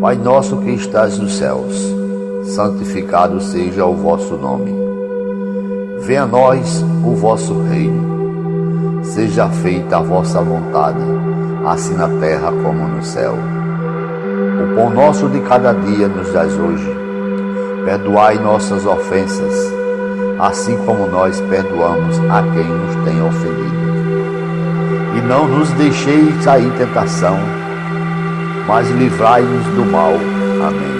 Pai nosso que estás nos céus, santificado seja o vosso nome. Venha a nós o vosso reino. Seja feita a vossa vontade, assim na terra como no céu. O pão nosso de cada dia nos dás hoje. Perdoai nossas ofensas, assim como nós perdoamos a quem nos tem ofendido. E não nos deixeis cair em tentação, mas livrai-nos do mal. Amém.